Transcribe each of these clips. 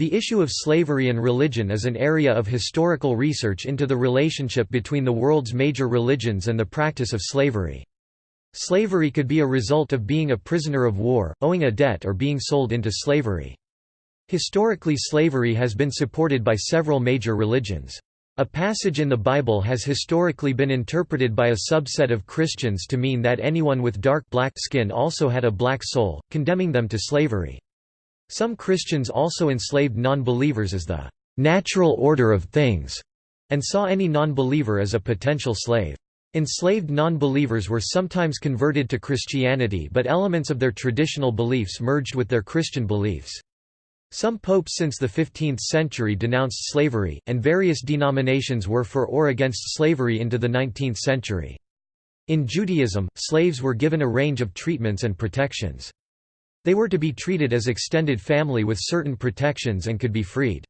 The issue of slavery and religion is an area of historical research into the relationship between the world's major religions and the practice of slavery. Slavery could be a result of being a prisoner of war, owing a debt or being sold into slavery. Historically slavery has been supported by several major religions. A passage in the Bible has historically been interpreted by a subset of Christians to mean that anyone with dark black skin also had a black soul, condemning them to slavery. Some Christians also enslaved non-believers as the natural order of things, and saw any non-believer as a potential slave. Enslaved non-believers were sometimes converted to Christianity but elements of their traditional beliefs merged with their Christian beliefs. Some popes since the 15th century denounced slavery, and various denominations were for or against slavery into the 19th century. In Judaism, slaves were given a range of treatments and protections. They were to be treated as extended family with certain protections and could be freed.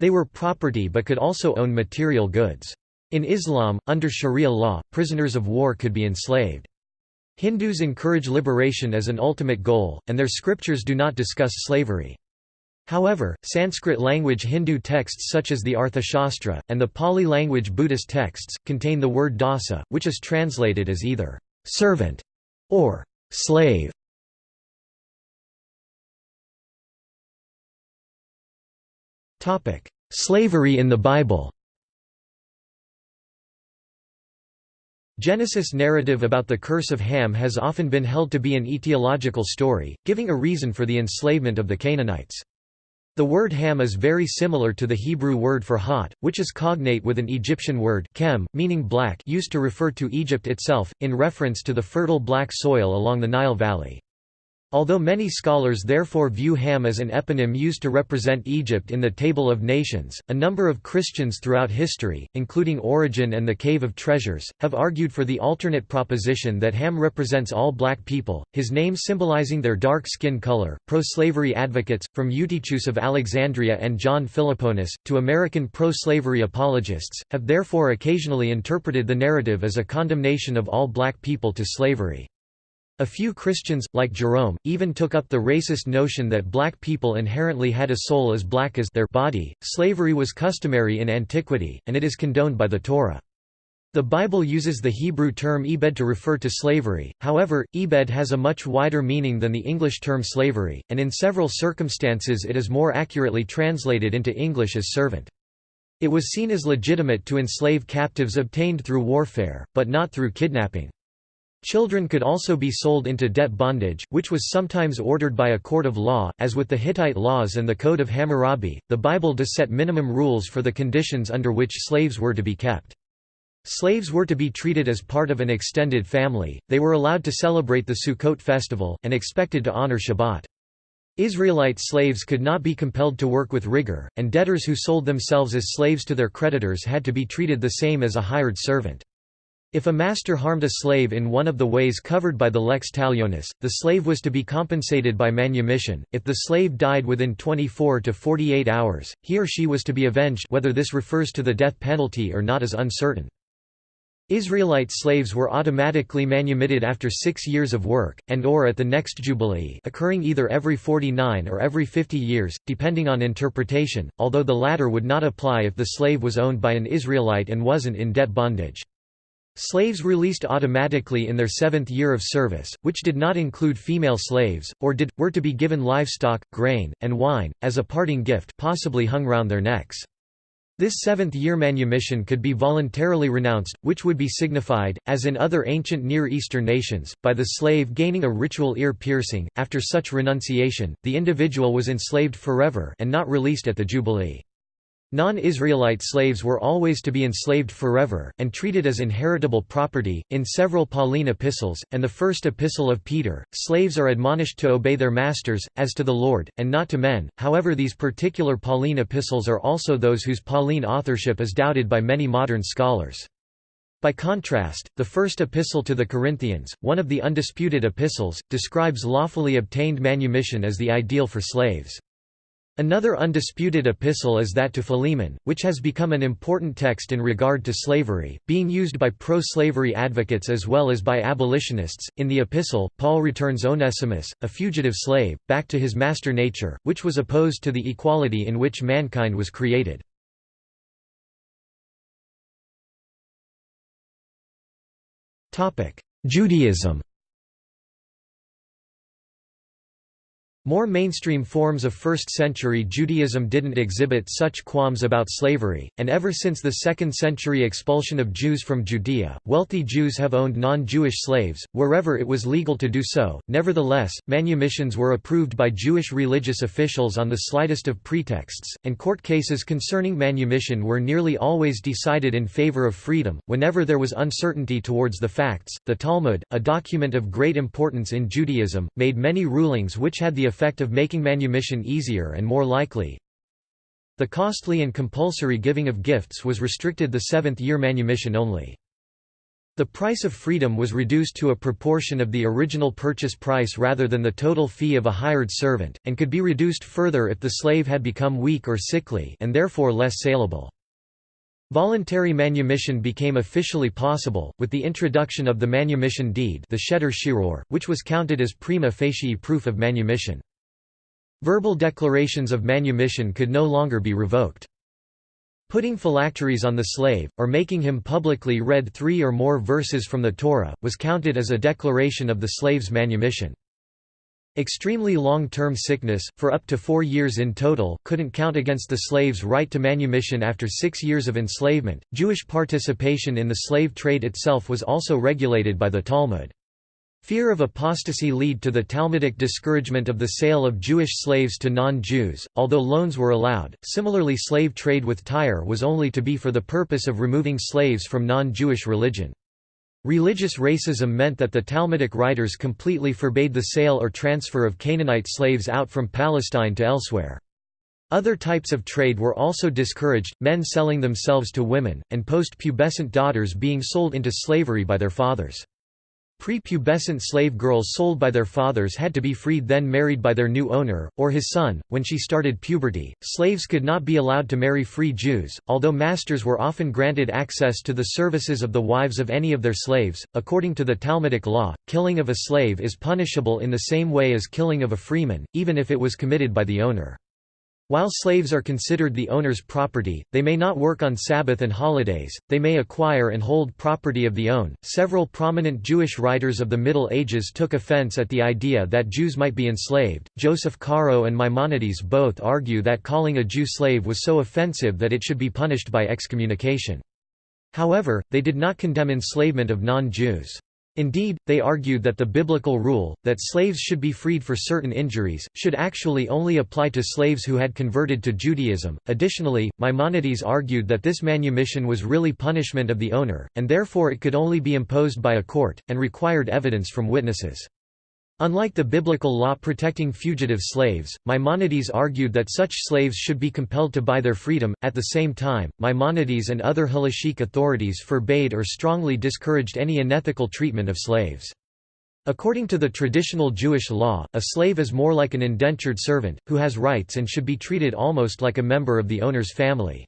They were property but could also own material goods. In Islam, under Sharia law, prisoners of war could be enslaved. Hindus encourage liberation as an ultimate goal, and their scriptures do not discuss slavery. However, Sanskrit language Hindu texts such as the Arthashastra, and the Pali language Buddhist texts, contain the word dasa, which is translated as either servant or slave. Slavery in the Bible Genesis narrative about the curse of Ham has often been held to be an etiological story, giving a reason for the enslavement of the Canaanites. The word Ham is very similar to the Hebrew word for hot, which is cognate with an Egyptian word chem, meaning black used to refer to Egypt itself, in reference to the fertile black soil along the Nile Valley. Although many scholars therefore view Ham as an eponym used to represent Egypt in the Table of Nations, a number of Christians throughout history, including Origen and the Cave of Treasures, have argued for the alternate proposition that Ham represents all black people, his name symbolizing their dark skin color. Pro slavery advocates, from Eutychius of Alexandria and John Philoponus, to American pro slavery apologists, have therefore occasionally interpreted the narrative as a condemnation of all black people to slavery. A few Christians, like Jerome, even took up the racist notion that black people inherently had a soul as black as their body. Slavery was customary in antiquity, and it is condoned by the Torah. The Bible uses the Hebrew term ebed to refer to slavery, however, ebed has a much wider meaning than the English term slavery, and in several circumstances it is more accurately translated into English as servant. It was seen as legitimate to enslave captives obtained through warfare, but not through kidnapping. Children could also be sold into debt bondage, which was sometimes ordered by a court of law, as with the Hittite laws and the Code of Hammurabi. The Bible does set minimum rules for the conditions under which slaves were to be kept. Slaves were to be treated as part of an extended family, they were allowed to celebrate the Sukkot festival, and expected to honor Shabbat. Israelite slaves could not be compelled to work with rigor, and debtors who sold themselves as slaves to their creditors had to be treated the same as a hired servant. If a master harmed a slave in one of the ways covered by the lex talionis, the slave was to be compensated by manumission. If the slave died within 24 to 48 hours, he or she was to be avenged whether this refers to the death penalty or not is uncertain. Israelite slaves were automatically manumitted after six years of work, and or at the next jubilee occurring either every 49 or every 50 years, depending on interpretation, although the latter would not apply if the slave was owned by an Israelite and wasn't in debt bondage. Slaves released automatically in their seventh year of service, which did not include female slaves, or did, were to be given livestock, grain, and wine, as a parting gift possibly hung round their necks. This seventh-year manumission could be voluntarily renounced, which would be signified, as in other ancient Near Eastern nations, by the slave gaining a ritual ear piercing. After such renunciation, the individual was enslaved forever and not released at the Jubilee. Non-Israelite slaves were always to be enslaved forever, and treated as inheritable property. In several Pauline epistles, and the first epistle of Peter, slaves are admonished to obey their masters, as to the Lord, and not to men. However, these particular Pauline epistles are also those whose Pauline authorship is doubted by many modern scholars. By contrast, the first epistle to the Corinthians, one of the undisputed epistles, describes lawfully obtained manumission as the ideal for slaves. Another undisputed epistle is that to Philemon, which has become an important text in regard to slavery, being used by pro-slavery advocates as well as by abolitionists. In the epistle, Paul returns Onesimus, a fugitive slave, back to his master nature, which was opposed to the equality in which mankind was created. Judaism More mainstream forms of 1st-century Judaism didn't exhibit such qualms about slavery, and ever since the 2nd-century expulsion of Jews from Judea, wealthy Jews have owned non-Jewish slaves, wherever it was legal to do so. Nevertheless, manumissions were approved by Jewish religious officials on the slightest of pretexts, and court cases concerning manumission were nearly always decided in favor of freedom, whenever there was uncertainty towards the facts. The Talmud, a document of great importance in Judaism, made many rulings which had the effect of making manumission easier and more likely. The costly and compulsory giving of gifts was restricted the seventh-year manumission only. The price of freedom was reduced to a proportion of the original purchase price rather than the total fee of a hired servant, and could be reduced further if the slave had become weak or sickly and therefore less saleable. Voluntary manumission became officially possible, with the introduction of the manumission deed the shetar shichrur, which was counted as prima facie proof of manumission. Verbal declarations of manumission could no longer be revoked. Putting phylacteries on the slave, or making him publicly read three or more verses from the Torah, was counted as a declaration of the slave's manumission. Extremely long-term sickness, for up to four years in total, couldn't count against the slave's right to manumission after six years of enslavement. Jewish participation in the slave trade itself was also regulated by the Talmud. Fear of apostasy lead to the Talmudic discouragement of the sale of Jewish slaves to non-Jews, although loans were allowed. Similarly slave trade with Tyre was only to be for the purpose of removing slaves from non-Jewish religion. Religious racism meant that the Talmudic writers completely forbade the sale or transfer of Canaanite slaves out from Palestine to elsewhere. Other types of trade were also discouraged, men selling themselves to women, and post-pubescent daughters being sold into slavery by their fathers. Prepubescent slave girls sold by their fathers had to be freed then married by their new owner, or his son. When she started puberty, slaves could not be allowed to marry free Jews, although masters were often granted access to the services of the wives of any of their slaves. According to the Talmudic law, killing of a slave is punishable in the same way as killing of a freeman, even if it was committed by the owner. While slaves are considered the owner's property, they may not work on Sabbath and holidays, they may acquire and hold property of the own. Several prominent Jewish writers of the Middle Ages took offense at the idea that Jews might be enslaved. Joseph Caro and Maimonides both argue that calling a Jew slave was so offensive that it should be punished by excommunication. However, they did not condemn enslavement of non-Jews. Indeed, they argued that the biblical rule, that slaves should be freed for certain injuries, should actually only apply to slaves who had converted to Judaism. Additionally, Maimonides argued that this manumission was really punishment of the owner, and therefore it could only be imposed by a court, and required evidence from witnesses. Unlike the biblical law protecting fugitive slaves, Maimonides argued that such slaves should be compelled to buy their freedom. At the same time, Maimonides and other halachic authorities forbade or strongly discouraged any unethical treatment of slaves. According to the traditional Jewish law, a slave is more like an indentured servant, who has rights and should be treated almost like a member of the owner's family.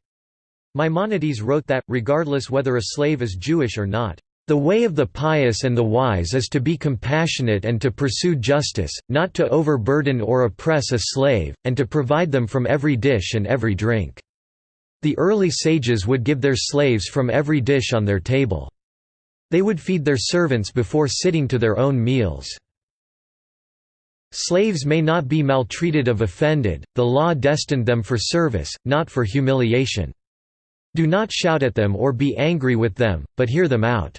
Maimonides wrote that, regardless whether a slave is Jewish or not, the way of the pious and the wise is to be compassionate and to pursue justice, not to overburden or oppress a slave, and to provide them from every dish and every drink. The early sages would give their slaves from every dish on their table. They would feed their servants before sitting to their own meals. Slaves may not be maltreated of offended, the law destined them for service, not for humiliation. Do not shout at them or be angry with them, but hear them out.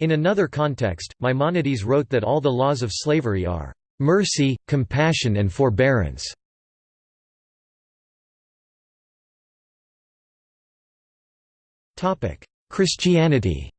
In another context, Maimonides wrote that all the laws of slavery are mercy, compassion and forbearance. Christianity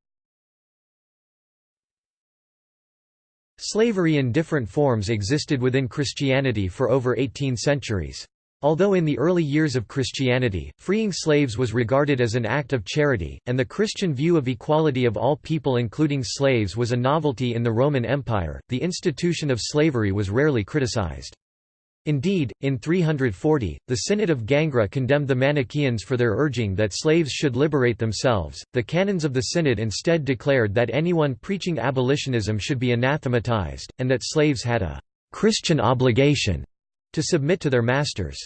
Slavery in different forms existed within Christianity for over 18 centuries. Although in the early years of Christianity, freeing slaves was regarded as an act of charity, and the Christian view of equality of all people including slaves was a novelty in the Roman Empire, the institution of slavery was rarely criticized. Indeed, in 340, the Synod of Gangra condemned the Manichaeans for their urging that slaves should liberate themselves. The canons of the Synod instead declared that anyone preaching abolitionism should be anathematized, and that slaves had a Christian obligation to submit to their masters.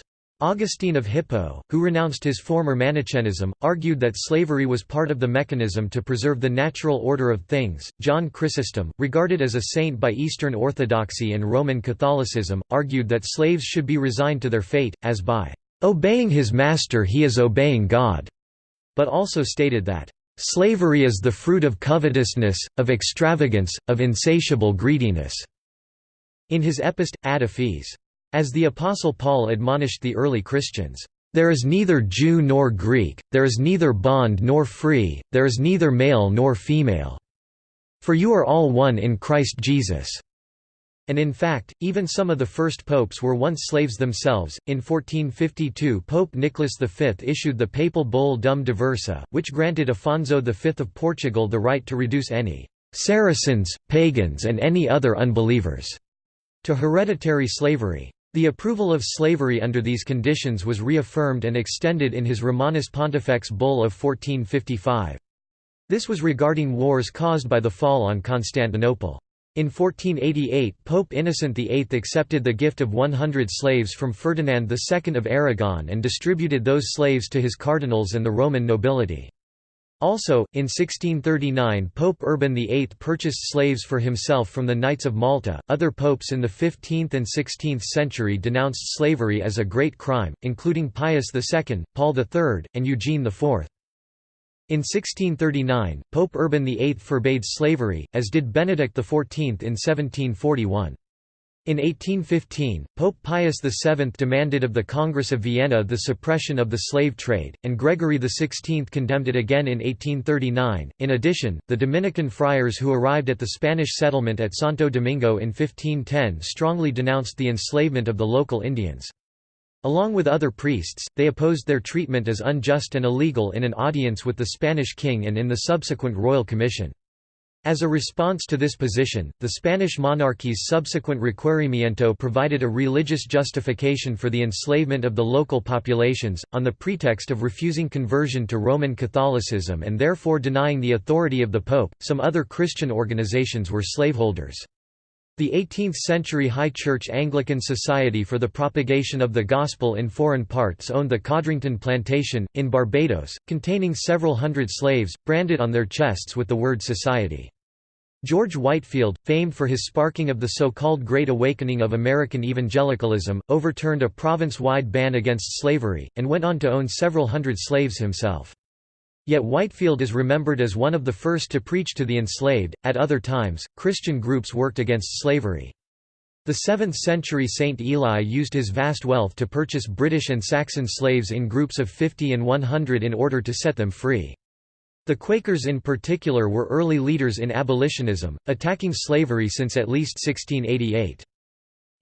Augustine of Hippo, who renounced his former Manichaeism, argued that slavery was part of the mechanism to preserve the natural order of things. John Chrysostom, regarded as a saint by Eastern Orthodoxy and Roman Catholicism, argued that slaves should be resigned to their fate, as by obeying his master he is obeying God, but also stated that slavery is the fruit of covetousness, of extravagance, of insatiable greediness. In his epist, Ad Ephes, as the Apostle Paul admonished the early Christians, "...there is neither Jew nor Greek, there is neither bond nor free, there is neither male nor female. For you are all one in Christ Jesus." And in fact, even some of the first popes were once slaves themselves. In 1452, Pope Nicholas V issued the papal bull Dum Diversa, which granted Afonso V of Portugal the right to reduce any Saracens, pagans, and any other unbelievers to hereditary slavery. The approval of slavery under these conditions was reaffirmed and extended in his Romanus Pontifex bull of 1455. This was regarding wars caused by the fall on Constantinople. In 1488 Pope Innocent VIII accepted the gift of 100 slaves from Ferdinand II of Aragon and distributed those slaves to his cardinals and the Roman nobility. Also, in 1639 Pope Urban VIII purchased slaves for himself from the Knights of Malta. Other popes in the 15th and 16th century denounced slavery as a great crime, including Pius II, Paul III, and Eugene IV. In 1639, Pope Urban VIII forbade slavery, as did Benedict XIV in 1741. In 1815, Pope Pius VII demanded of the Congress of Vienna the suppression of the slave trade, and Gregory XVI condemned it again in 1839. In addition, the Dominican friars who arrived at the Spanish settlement at Santo Domingo in 1510 strongly denounced the enslavement of the local Indians. Along with other priests, they opposed their treatment as unjust and illegal in an audience with the Spanish king and in the subsequent royal commission. As a response to this position, the Spanish monarchy's subsequent requerimiento provided a religious justification for the enslavement of the local populations, on the pretext of refusing conversion to Roman Catholicism and therefore denying the authority of the Pope. Some other Christian organizations were slaveholders. The 18th-century High Church Anglican Society for the Propagation of the Gospel in Foreign Parts owned the Codrington Plantation, in Barbados, containing several hundred slaves, branded on their chests with the word Society. George Whitefield, famed for his sparking of the so-called Great Awakening of American evangelicalism, overturned a province-wide ban against slavery, and went on to own several hundred slaves himself. Yet Whitefield is remembered as one of the first to preach to the enslaved. At other times, Christian groups worked against slavery. The 7th century Saint Eligius used his vast wealth to purchase British and Saxon slaves in groups of 50 and 100 in order to set them free. The Quakers in particular were early leaders in abolitionism, attacking slavery since at least 1688.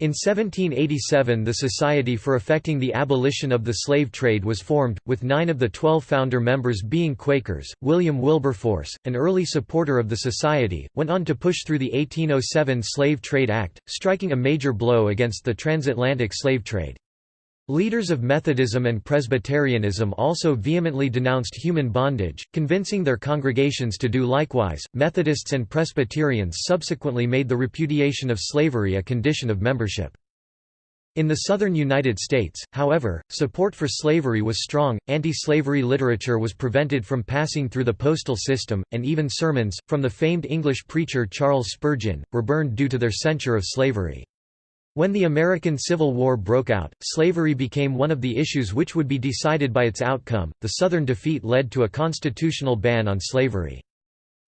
In 1787 the Society for Effecting the Abolition of the Slave Trade was formed, with nine of the twelve founder members being Quakers. William Wilberforce, an early supporter of the Society, went on to push through the 1807 Slave Trade Act, striking a major blow against the transatlantic slave trade. Leaders of Methodism and Presbyterianism also vehemently denounced human bondage, convincing their congregations to do likewise. Methodists and Presbyterians subsequently made the repudiation of slavery a condition of membership. In the southern United States, however, support for slavery was strong, anti-slavery literature was prevented from passing through the postal system, and even sermons, from the famed English preacher Charles Spurgeon, were burned due to their censure of slavery. When the American Civil War broke out, slavery became one of the issues which would be decided by its outcome. The Southern defeat led to a constitutional ban on slavery.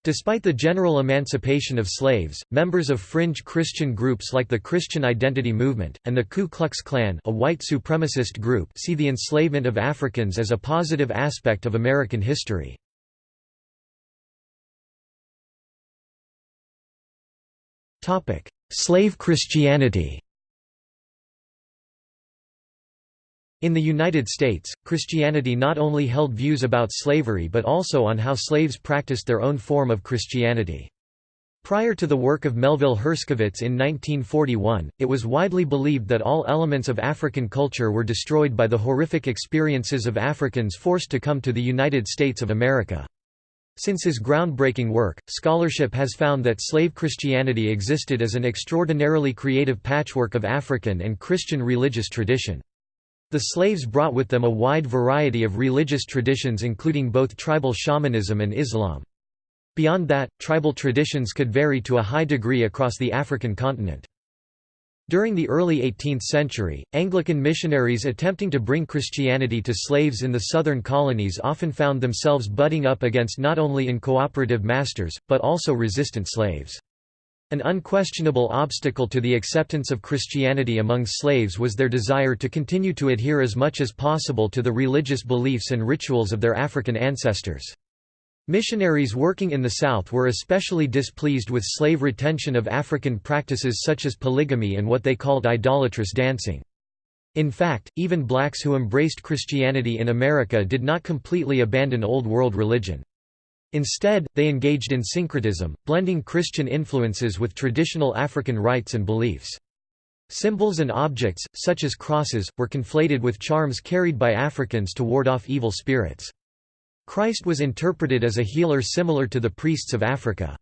Despite the general emancipation of slaves, members of fringe Christian groups like the Christian Identity Movement, and the Ku Klux Klan a white supremacist group see the enslavement of Africans as a positive aspect of American history. Slave Christianity In the United States, Christianity not only held views about slavery but also on how slaves practiced their own form of Christianity. Prior to the work of Melville Herskovits in 1941, it was widely believed that all elements of African culture were destroyed by the horrific experiences of Africans forced to come to the United States of America. Since his groundbreaking work, scholarship has found that slave Christianity existed as an extraordinarily creative patchwork of African and Christian religious tradition. The slaves brought with them a wide variety of religious traditions including both tribal shamanism and Islam. Beyond that, tribal traditions could vary to a high degree across the African continent. During the early 18th century, Anglican missionaries attempting to bring Christianity to slaves in the southern colonies often found themselves butting up against not only incooperative masters, but also resistant slaves. An unquestionable obstacle to the acceptance of Christianity among slaves was their desire to continue to adhere as much as possible to the religious beliefs and rituals of their African ancestors. Missionaries working in the South were especially displeased with slave retention of African practices such as polygamy and what they called idolatrous dancing. In fact, even blacks who embraced Christianity in America did not completely abandon Old World religion. Instead, they engaged in syncretism, blending Christian influences with traditional African rites and beliefs. Symbols and objects, such as crosses, were conflated with charms carried by Africans to ward off evil spirits. Christ was interpreted as a healer similar to the priests of Africa.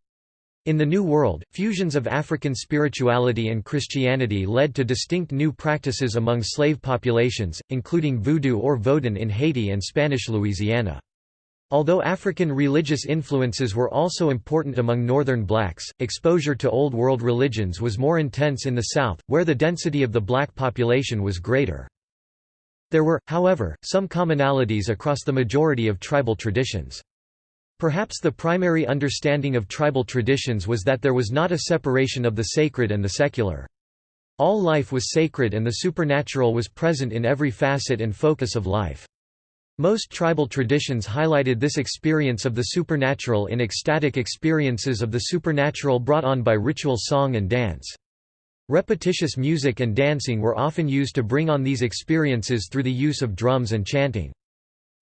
In the New World, fusions of African spirituality and Christianity led to distinct new practices among slave populations, including voodoo or vodun in Haiti and Spanish Louisiana. Although African religious influences were also important among Northern blacks, exposure to Old World religions was more intense in the South, where the density of the black population was greater. There were, however, some commonalities across the majority of tribal traditions. Perhaps the primary understanding of tribal traditions was that there was not a separation of the sacred and the secular. All life was sacred and the supernatural was present in every facet and focus of life. Most tribal traditions highlighted this experience of the supernatural in ecstatic experiences of the supernatural brought on by ritual song and dance. Repetitious music and dancing were often used to bring on these experiences through the use of drums and chanting.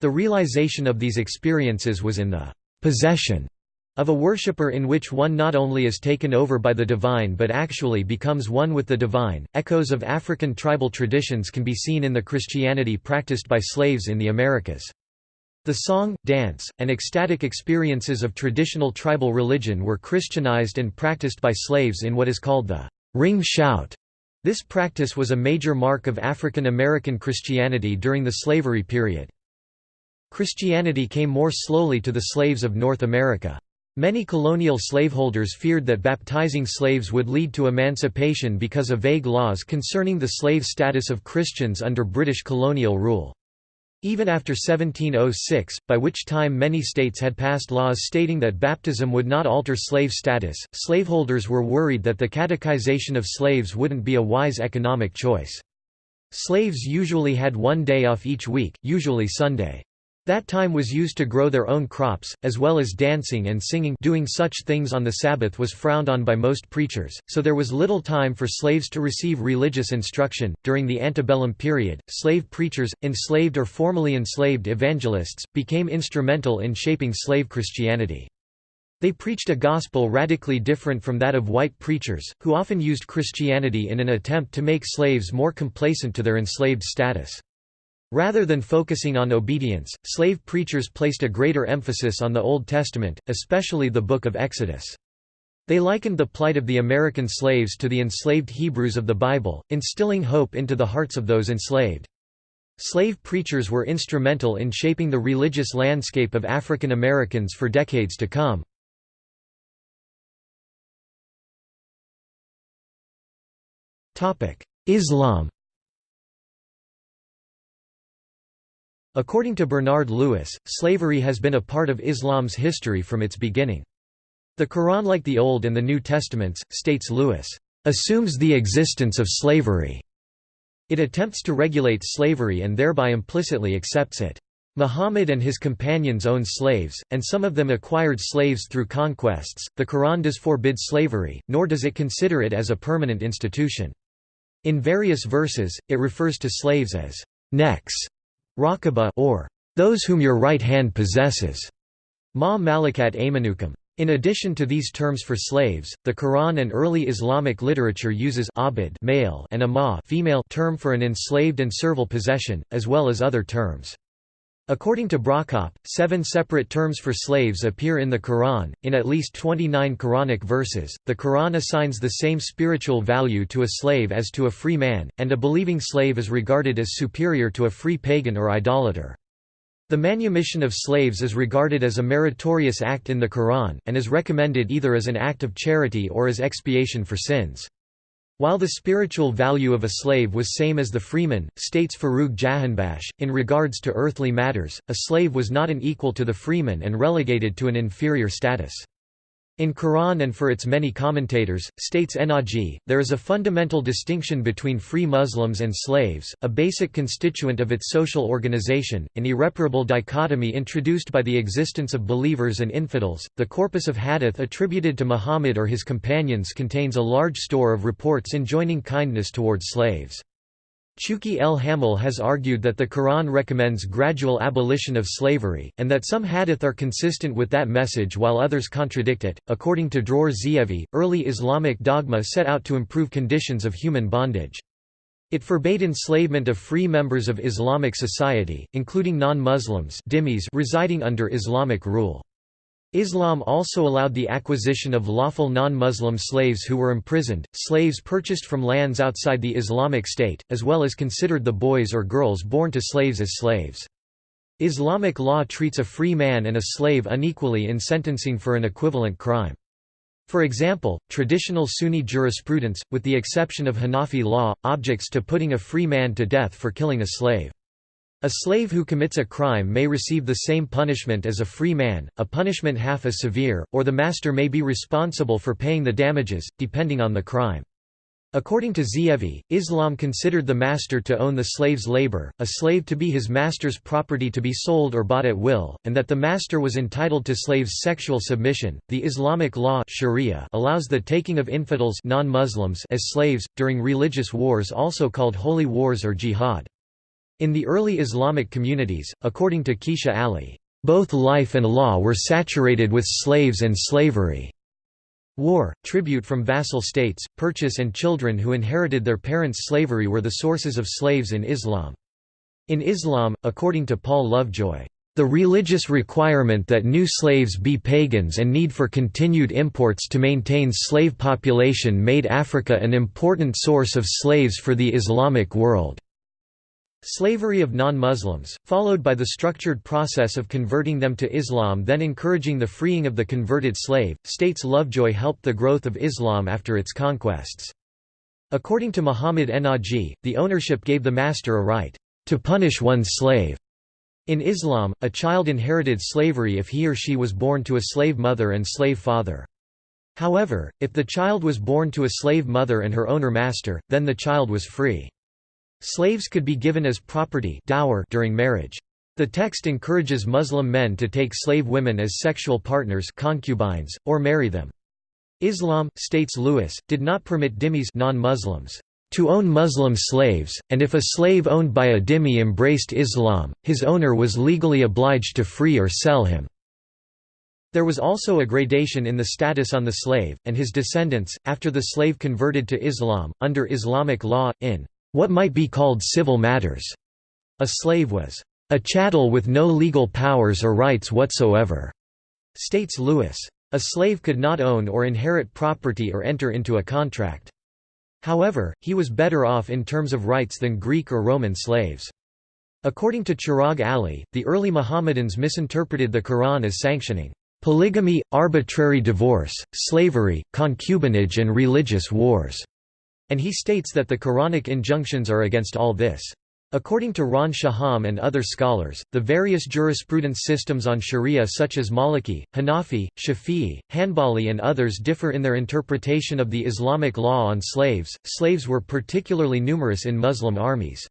The realization of these experiences was in the possession of a worshipper in which one not only is taken over by the divine but actually becomes one with the divine. Echoes of African tribal traditions can be seen in the Christianity practiced by slaves in the Americas. The song, dance, and ecstatic experiences of traditional tribal religion were Christianized and practiced by slaves in what is called the ring shout. This practice was a major mark of African American Christianity during the slavery period. Christianity came more slowly to the slaves of North America. Many colonial slaveholders feared that baptizing slaves would lead to emancipation because of vague laws concerning the slave status of Christians under British colonial rule. Even after 1706, by which time many states had passed laws stating that baptism would not alter slave status, slaveholders were worried that the catechization of slaves wouldn't be a wise economic choice. Slaves usually had one day off each week, usually Sunday. That time was used to grow their own crops, as well as dancing and singing doing such things on the Sabbath was frowned on by most preachers, so there was little time for slaves to receive religious instruction. During the antebellum period, slave preachers, enslaved or formerly enslaved evangelists, became instrumental in shaping slave Christianity. They preached a gospel radically different from that of white preachers, who often used Christianity in an attempt to make slaves more complacent to their enslaved status. Rather than focusing on obedience, slave preachers placed a greater emphasis on the Old Testament, especially the Book of Exodus. They likened the plight of the American slaves to the enslaved Hebrews of the Bible, instilling hope into the hearts of those enslaved. Slave preachers were instrumental in shaping the religious landscape of African Americans for decades to come. Islam According to Bernard Lewis, slavery has been a part of Islam's history from its beginning. The Quran like the Old and the New Testaments, states Lewis, "...assumes the existence of slavery." It attempts to regulate slavery and thereby implicitly accepts it. Muhammad and his companions owned slaves, and some of them acquired slaves through conquests. The Quran does forbid slavery, nor does it consider it as a permanent institution. In various verses, it refers to slaves as necks Rakaba or those whom your right hand possesses. Ma malakat aymanukum. In addition to these terms for slaves, the Quran and early Islamic literature uses abid male and ama female term for an enslaved and servile possession, as well as other terms. According to Brockopp, seven separate terms for slaves appear in the Quran. In at least 29 Quranic verses, the Quran assigns the same spiritual value to a slave as to a free man, and a believing slave is regarded as superior to a free pagan or idolater. The manumission of slaves is regarded as a meritorious act in the Quran, and is recommended either as an act of charity or as expiation for sins. While the spiritual value of a slave was same as the freeman, states Forough Jahanbakhsh, in regards to earthly matters, a slave was not an equal to the freeman and relegated to an inferior status. In Quran and for its many commentators, states Ennaji, there is a fundamental distinction between free Muslims and slaves, a basic constituent of its social organization, an irreparable dichotomy introduced by the existence of believers and infidels. The corpus of hadith attributed to Muhammad or his companions contains a large store of reports enjoining kindness towards slaves. Chouki El Hamel has argued that the Quran recommends gradual abolition of slavery, and that some hadith are consistent with that message while others contradict it. According to Dror Zeevi, early Islamic dogma set out to improve conditions of human bondage. It forbade enslavement of free members of Islamic society, including non-Muslims residing under Islamic rule. Islam also allowed the acquisition of lawful non-Muslim slaves who were imprisoned, slaves purchased from lands outside the Islamic State, as well as considered the boys or girls born to slaves as slaves. Islamic law treats a free man and a slave unequally in sentencing for an equivalent crime. For example, traditional Sunni jurisprudence, with the exception of Hanafi law, objects to putting a free man to death for killing a slave. A slave who commits a crime may receive the same punishment as a free man, a punishment half as severe, or the master may be responsible for paying the damages, depending on the crime. According to Zeevi, Islam considered the master to own the slave's labor, a slave to be his master's property to be sold or bought at will, and that the master was entitled to slaves' sexual submission. The Islamic law Sharia allows the taking of infidels non-Muslims as slaves during religious wars also called holy wars or jihad. In the early Islamic communities, according to Kecia Ali, both life and law were saturated with slaves and slavery. War, tribute from vassal states, purchase and children who inherited their parents' slavery were the sources of slaves in Islam. In Islam, according to Paul Lovejoy, the religious requirement that new slaves be pagans and need for continued imports to maintain slave population made Africa an important source of slaves for the Islamic world. Slavery of non-Muslims, followed by the structured process of converting them to Islam then encouraging the freeing of the converted slave, states Lovejoy helped the growth of Islam after its conquests. According to Muhammad Ennaji, the ownership gave the master a right to punish one's slave. In Islam, a child inherited slavery if he or she was born to a slave mother and slave father. However, if the child was born to a slave mother and her owner master, then the child was free. Slaves could be given as property dower during marriage. The text encourages Muslim men to take slave women as sexual partners concubines, or marry them. Islam, states Lewis, did not permit dhimmis non-Muslims to own Muslim slaves, and if a slave owned by a dhimmi embraced Islam, his owner was legally obliged to free or sell him. There was also a gradation in the status on the slave, and his descendants, after the slave converted to Islam, under Islamic law, in what might be called civil matters. A slave was a chattel with no legal powers or rights whatsoever, states Lewis. A slave could not own or inherit property or enter into a contract. However, he was better off in terms of rights than Greek or Roman slaves. According to Chiragh Ali, the early Mohammedans misinterpreted the Quran as sanctioning polygamy, arbitrary divorce, slavery, concubinage and religious wars. And he states that the Quranic injunctions are against all this. According to Ron Shaham and other scholars, the various jurisprudence systems on sharia such as Maliki, Hanafi, Shafi'i, Hanbali and others differ in their interpretation of the Islamic law on slaves. Slaves were particularly numerous in Muslim armies.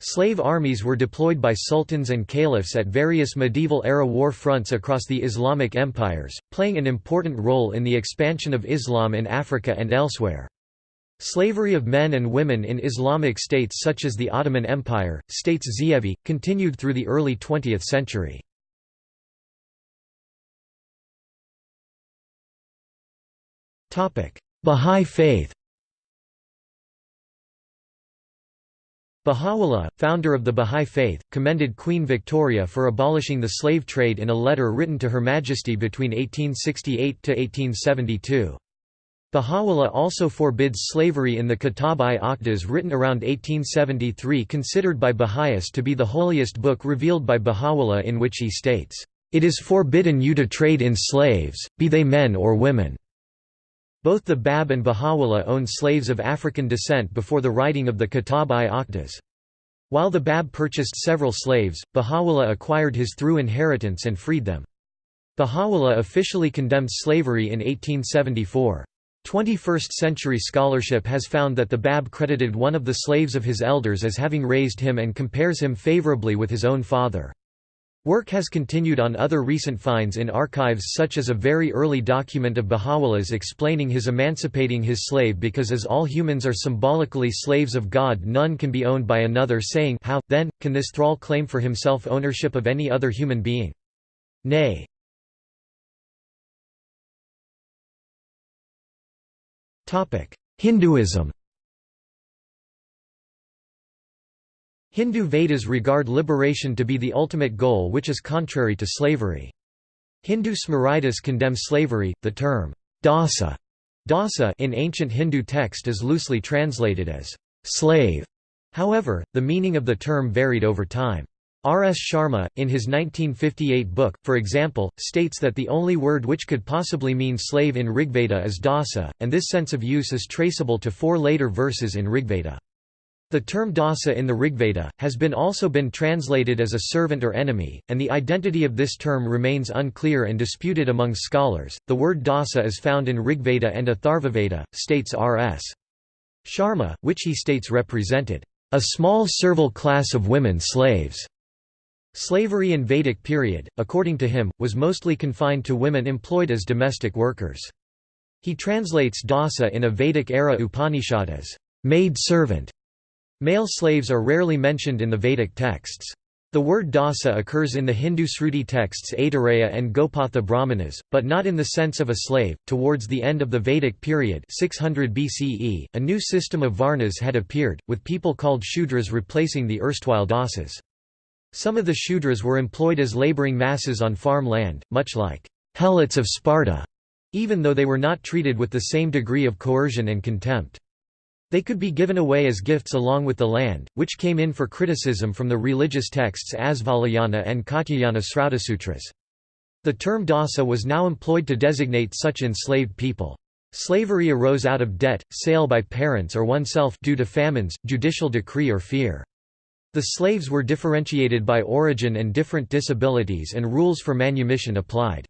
Slave armies were deployed by sultans and caliphs at various medieval-era war fronts across the Islamic empires, playing an important role in the expansion of Islam in Africa and elsewhere. Slavery of men and women in Islamic states such as the Ottoman Empire, states Zeevi, continued through the early 20th century. Bahá'í Faith Baha'u'llah, founder of the Bahá'í Faith, commended Queen Victoria for abolishing the slave trade in a letter written to Her Majesty between 1868–1872. Baha'u'llah also forbids slavery in the Kitab-i-Aqdas written around 1873 considered by Baha'is to be the holiest book revealed by Baha'u'llah in which he states, "...it is forbidden you to trade in slaves, be they men or women." Both the Bab and Baha'u'llah owned slaves of African descent before the writing of the Kitab-i-Aqdas. While the Bab purchased several slaves, Baha'u'llah acquired his through inheritance and freed them. Baha'u'llah officially condemned slavery in 1874. 21st-century scholarship has found that the Bab credited one of the slaves of his elders as having raised him and compares him favorably with his own father. Work has continued on other recent finds in archives such as a very early document of Baha'u'llah's explaining his emancipating his slave because as all humans are symbolically slaves of God none can be owned by another saying how, then, can this thrall claim for himself ownership of any other human being? Nay, Hinduism Hindu Vedas regard liberation to be the ultimate goal which is contrary to slavery. Hindu Smritis condemn slavery, the term dasa, dasa in ancient Hindu text is loosely translated as slave. However, the meaning of the term varied over time. R. S. Sharma, in his 1958 book, for example, states that the only word which could possibly mean slave in Rigveda is dasa, and this sense of use is traceable to four later verses in Rigveda. The term dasa in the Rigveda, has been also been translated as a servant or enemy, and the identity of this term remains unclear and disputed among scholars. The word dasa is found in Rigveda and Atharvaveda, states R.S. Sharma, which he states represented a small servile class of women slaves. Slavery in Vedic period, according to him, was mostly confined to women employed as domestic workers. He translates dasa in a Vedic-era Upanishad as maid servant. Male slaves are rarely mentioned in the Vedic texts. The word dasa occurs in the Hindu Sruti texts Aitareya and Gopatha Brahmanas, but not in the sense of a slave. Towards the end of the Vedic period, 600 BCE, a new system of varnas had appeared, with people called Shudras replacing the erstwhile dasas. Some of the Shudras were employed as laboring masses on farm land, much like helots of Sparta, even though they were not treated with the same degree of coercion and contempt. They could be given away as gifts along with the land, which came in for criticism from the religious texts Asvalayana and Katyayana Srutasutras. The term dasa was now employed to designate such enslaved people. Slavery arose out of debt, sale by parents or oneself due to famines, judicial decree or fear. The slaves were differentiated by origin and different disabilities and rules for manumission applied.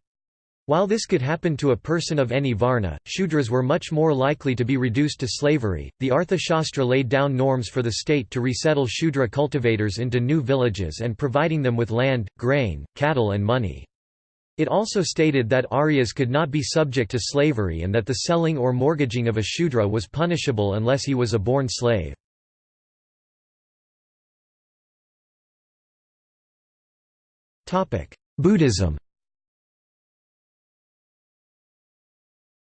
While this could happen to a person of any varna, Shudras were much more likely to be reduced to slavery. The Arthashastra laid down norms for the state to resettle Shudra cultivators into new villages and providing them with land, grain, cattle, and money. It also stated that Aryas could not be subject to slavery and that the selling or mortgaging of a Shudra was punishable unless he was a born slave. Buddhism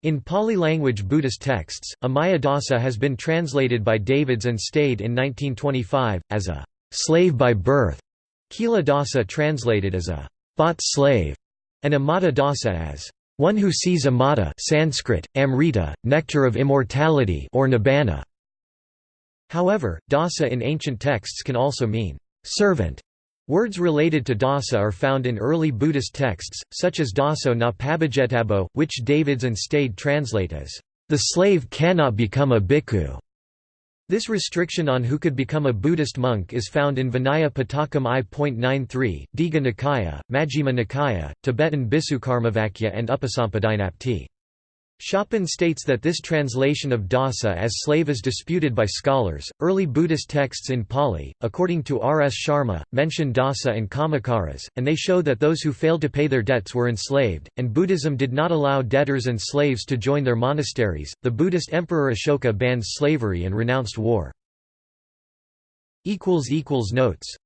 In Pali-language Buddhist texts, Amaya Dasa has been translated by Davids and Stede in 1925, as a «slave by birth», Kila Dasa translated as a «bought slave», and Amata Dasa as «one who sees Amata Sanskrit, Amrita, nectar of immortality or nibbana». However, Dasa in ancient texts can also mean «servant» Words related to dasa are found in early Buddhist texts, such as daso na pabhajetabo, which Davids and Stede translate as, "...the slave cannot become a bhikkhu." This restriction on who could become a Buddhist monk is found in Vinaya Pitaka I.93, Digha Nikaya, Majjhima Nikaya, Tibetan Bhiksukarmavakya and Upasampadajnapti. Schopen states that this translation of dasa as slave is disputed by scholars. Early Buddhist texts in Pali, according to R. S. Sharma, mention dasa and kamakaras, and they show that those who failed to pay their debts were enslaved, and Buddhism did not allow debtors and slaves to join their monasteries. The Buddhist Emperor Ashoka banned slavery and renounced war. Notes